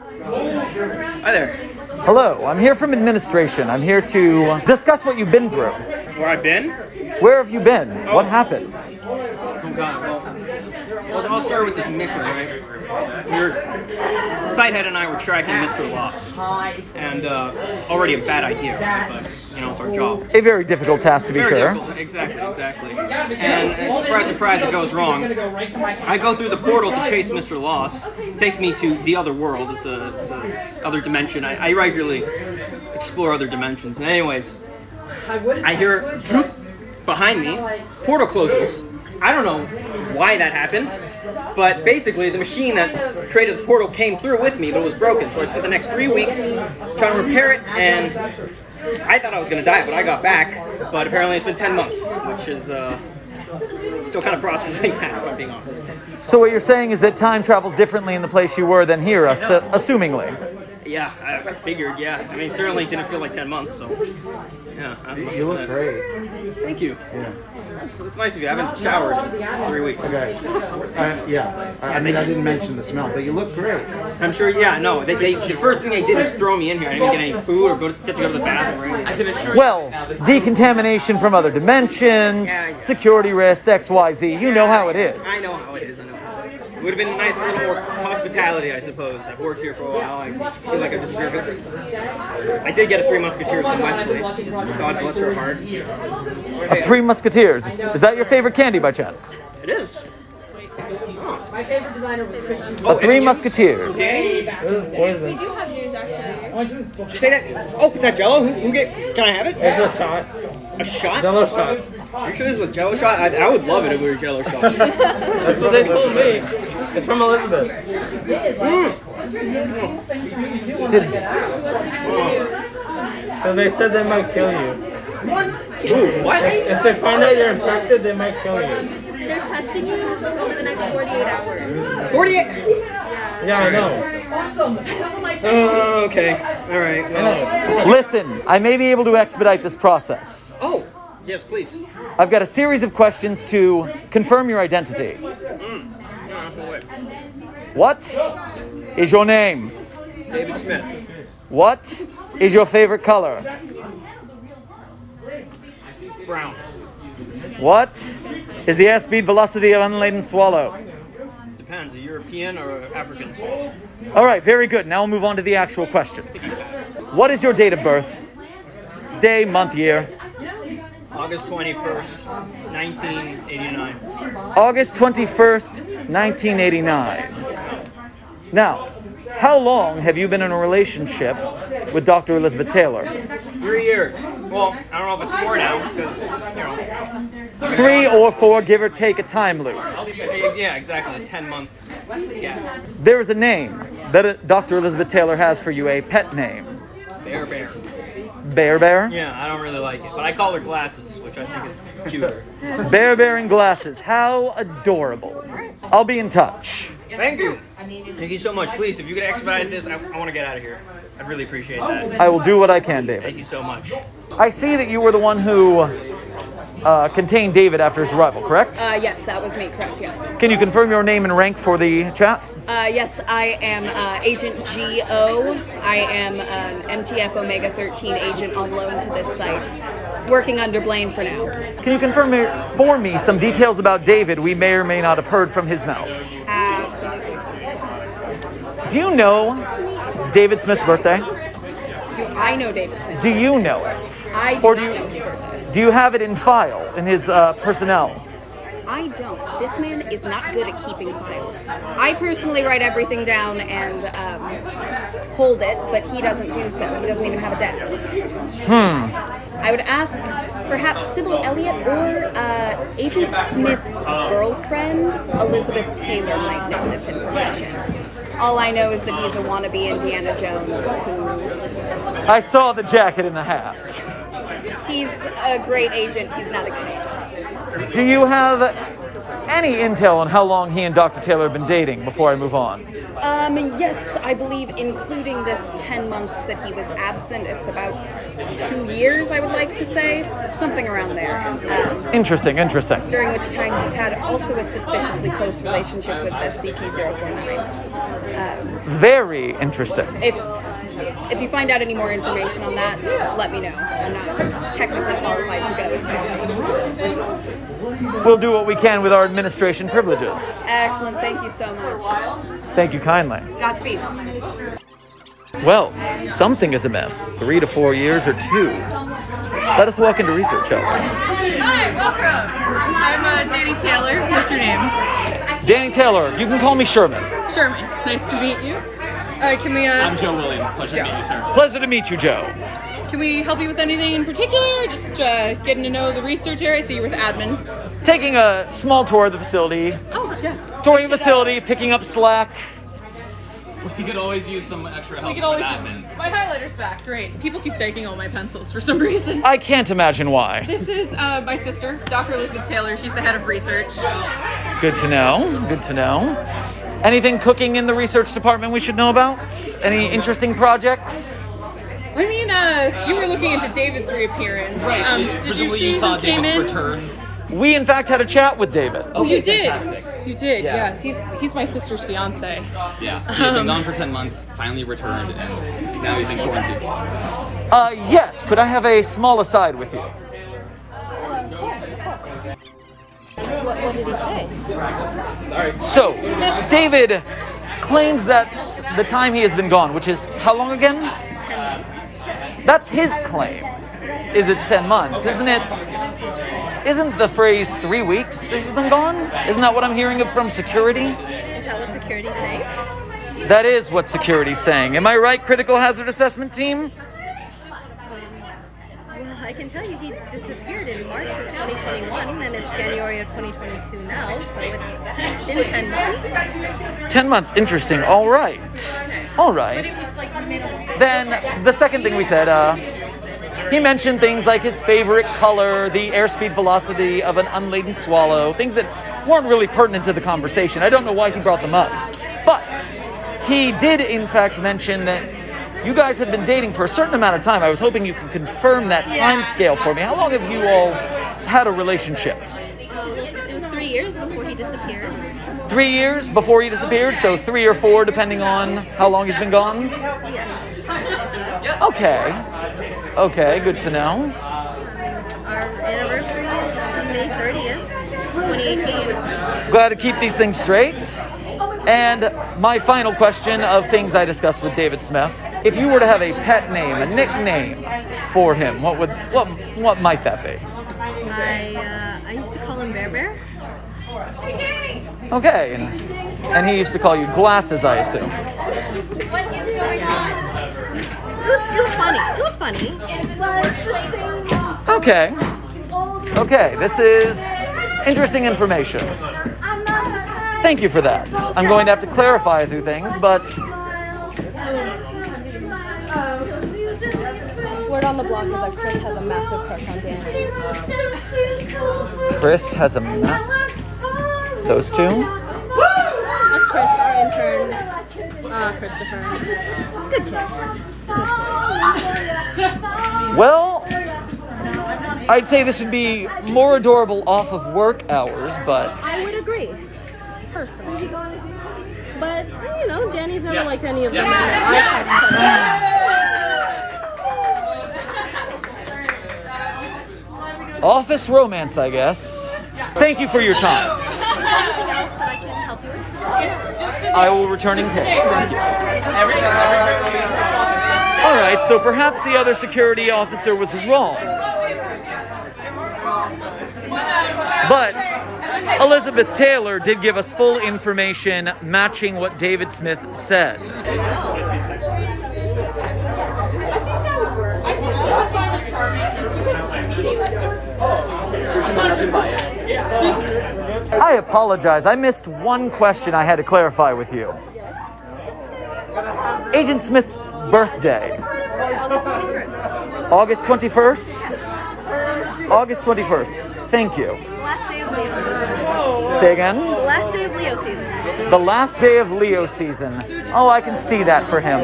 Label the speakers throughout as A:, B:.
A: Hi there.
B: Hello, I'm here from administration. I'm here to discuss what you've been through.
A: Where I've been?
B: Where have you been? What happened?
A: Oh God. Well, well, I'll start with this mission, right? Were, Sighthead and I were tracking Mr. Lost, and uh, already a bad idea, but you know it's our job.
B: A very difficult task to be
A: Very
B: sure.
A: difficult. Exactly, exactly. And, and surprise, surprise, it goes wrong. I go through the portal to chase Mr. Lost. It takes me to the other world. It's a, it's a other dimension. I, I regularly explore other dimensions. And anyways, I hear behind me. Portal closes. I don't know why that happened, but basically the machine that created the portal came through with me, but it was broken. So I spent the next three weeks trying to repair it, and I thought I was going to die, but I got back. But apparently it's been 10 months, which is uh, still kind of processing that, if I'm being honest.
B: So what you're saying is that time travels differently in the place you were than here, assu- assumingly.
A: Yeah, I, I figured, yeah. I mean, certainly didn't feel like 10 months, so yeah. I must
C: You look
A: admit.
C: great.
A: Thank you.
C: Yeah.
A: It's, it's nice of you. I haven't showered in three weeks.
C: Okay. Uh, yeah. I, I mean, I didn't mention the smell, but you look great.
A: I'm sure, yeah, no. They, they, the first thing they did is throw me in here. I didn't even get any food or go to, get to go to the bathroom or.
B: Well, decontamination from other dimensions,
A: Yeah, yeah.
B: security risks, XYZ. You know how it is.
A: I know how it is. I know. It would have been a nice little more hospitality, I suppose. I've worked here for a while. I feel like I deserve it. I did get a Three Musketeers from Wesley. God bless her heart. Hey,
B: Three Musketeers. Is that your favorite candy by chance?
A: It is. Oh.
D: My favorite designer was Christian.
A: Oh,
B: A Three Musketeers.
A: Okay.
E: We do have news actually.
A: Did say that? Oh, is that Jello? Who, who get? Can I have it?
F: It's a shot.
A: A shot?
F: Jello shot.
A: You sure this is a Jello shot? I, I would love it if it were a Jello shot.
F: That's what they told me. It's from Elizabeth. Hmm. So they said they might kill you.
A: Ooh, what?
F: If they find out you're infected, they might kill you.
E: They're testing you over the next 48 hours.
A: 48?
F: Yeah, I know.
A: Oh, okay. All right. Well.
B: Listen, I may be able to expedite this process.
A: Oh, yes, please.
B: I've got a series of questions to confirm your identity.
A: Mm. That's.
B: What is your name?
A: David Smith.
B: What is your favorite color?
A: Brown.
B: What is the airspeed velocity of an unladen swallow?
A: Depends. A European or African? Swallow.
B: All right, very good. Now we'll move on to the actual questions. What is your date of birth? Day, month, year.
A: August 21st, 1989.
B: August 21st, 1989. Now, how long have you been in a relationship with Dr. Elizabeth Taylor?
A: Three years. Well, I don't know if it's four now because you know.
B: Three or four, give or take a time loop.
A: Yeah, exactly. A 10 month. Yeah.
B: There is a name that uh, Dr. Elizabeth Taylor has for you, a pet name.
A: Bear Bear.
B: Bear Bear?
A: Yeah, I don't really like it, but I call her glasses, which I think is cuter.
B: Bear Bear and glasses. How adorable. I'll be in touch.
A: Thank you. Thank you so much. Please, if you could expedite this, I, I want to get out of here. I'd really appreciate that.
B: I will do what I can, David.
A: Thank you so much.
B: I see that you were the one who uh, contained David after his arrival, correct?
D: Uh, yes, that was me, correct, yeah.
B: Can you confirm your name and rank for the chat?
D: Uh, yes, I am uh, Agent GO. I am an MTF Omega 13 agent on loan to this site, working under Blaine for now.
B: Can you confirm for me some details about David we may or may not have heard from his mouth?
D: Absolutely.
B: Do you know David Smith's birthday?
D: Do I know David Smith?
B: Do you know it?
D: I do
B: Or
D: not
B: do you-
D: know his birthday.
B: Do you have it in file in his uh, personnel?
D: I don't. This man is not good at keeping files. I personally write everything down and um, hold it, but he doesn't do so. He doesn't even have a desk.
B: Hmm.
D: I would ask perhaps Sybil Elliott or uh, Agent Smith's girlfriend, Elizabeth Taylor, might know this information. All I know is that he's a wannabe Indiana Jones who
B: I saw the jacket and the hat.
D: He's a great agent, he's not a good agent.
B: Do you have any intel on how long he and Dr. Taylor have been dating before I move on?
D: Um, yes, I believe including this 10 months that he was absent, it's about two years, I would like to say. Something around there. Um,
B: Interesting, interesting.
D: during which time he's had also a suspiciously close relationship with the SCP-049. Um,
B: Very interesting.
D: if if you find out any more information on that, let me know. I'm not technically qualified to go to.
B: We'll do what we can with our administration privileges.
D: Excellent. Thank you so much.
B: Thank you kindly.
D: Godspeed.
B: Well, something is amiss. Three to four years or two. Let us walk into research, shall
G: Hi, welcome. I'm uh, Danny Taylor. What's your name?
B: Danny Taylor, you can call me Sherman.
G: Sherman. Nice to meet you. Uh, can we uh,
H: I'm Joe Williams. Pleasure to meet you, sir.
B: Pleasure to meet you, Joe.
G: can we help you with anything in particular? Just uh, getting to know the research area. So you're with admin.
B: Taking a small tour of the facility,
G: Oh yeah.
B: touring the facility, picking up slack.
H: We could always use some extra help
G: We could always
H: with admin.
G: My highlighter's back. Great. People keep taking all my pencils for some reason.
B: I can't imagine why.
G: This is uh, my sister, Dr. Elizabeth Taylor. She's the head of research.
B: Good to know. Good to know. Anything cooking in the research department we should know about? Any interesting projects?
G: I mean, uh, you were looking into David's reappearance.
H: Right.
G: Um,
H: you-
G: did you
H: presumably
G: see
H: saw
G: who came
H: David
G: in?
H: return.
B: We, in fact, had a chat with David.
G: Oh, you did.
H: fantastic.
G: You did.
H: Yeah.
G: Yes. He's he's my sister's fiance.
H: Yeah. He's been gone for 10 months, finally returned, and now he's in quarantine.
B: Uh, yes. Could I have a small aside with you?
D: What, what did he say?
H: Sorry.
B: So, David claims that the time he has been gone, which is how long again? That's his claim. Is it 10 months, isn't it? Isn't the phrase three weeks he's been gone? Isn't that what I'm hearing from security?
E: Is that what security say?
B: That is what security's saying. Am I right, critical hazard assessment team?
E: Well, I can tell you he disappeared in March of 2021, and it's January of 2022 now, so it's been 10 months.
B: 10 months, interesting. All right. All right. Then the second thing we said, uh, he mentioned things like his favorite color, the airspeed velocity of an unladen swallow, things that weren't really pertinent to the conversation. I don't know why he brought them up. But he did, in fact, mention that you guys had been dating for a certain amount of time. I was hoping you could confirm that time scale for me. How long have you all had a relationship?
E: It was three years before he disappeared.
B: Three years before he disappeared, so three or four, depending on how long he's been gone? Okay. Okay, good to know.
E: Our anniversary is May 30th, 2018.
B: Glad to keep these things straight. And my final question of things I discussed with David Smith. If you were to have a pet name, a nickname for him, what would what what might that be?
E: I, uh, I used to call him Bear Bear.
B: Okay, and, and he used to call you glasses, I assume.
D: What is going on?
E: It was, it was funny. It was funny.
B: Okay. Okay, this is interesting information. Thank you for that. I'm going to have to clarify a few things, but
D: Word on the block is that Chris has a massive crush on Danny.
B: Chris has a massive. Those two?
E: That's Chris, our intern, uh, Christopher. Good kid.
B: Well, I'd say this would be more adorable off of work hours, but
E: I would agree, personally. But, you know, Danny's never
H: Yes.
E: liked any of
H: Yes.
E: them. I've
B: office romance, I guess. Thank you for your time.
E: I
B: will return in case. All right, so perhaps the other security officer was wrong. But Elizabeth Taylor did give us full information matching what David Smith said. I apologize. I missed one question I had to clarify with you. Agent Smith's birthday. August 21st? August 21st. Thank you.
E: Last day of Leo season.
B: Say again?
E: The last day of Leo season.
B: The last day of Leo season. Oh, I can see that for him.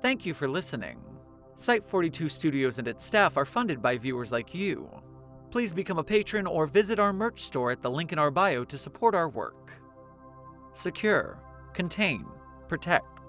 B: Thank you for listening. Site 42 Studios and its staff are funded by viewers like you. Please become a patron or visit our merch store at the link in our bio to support our work. Secure, contain, protect.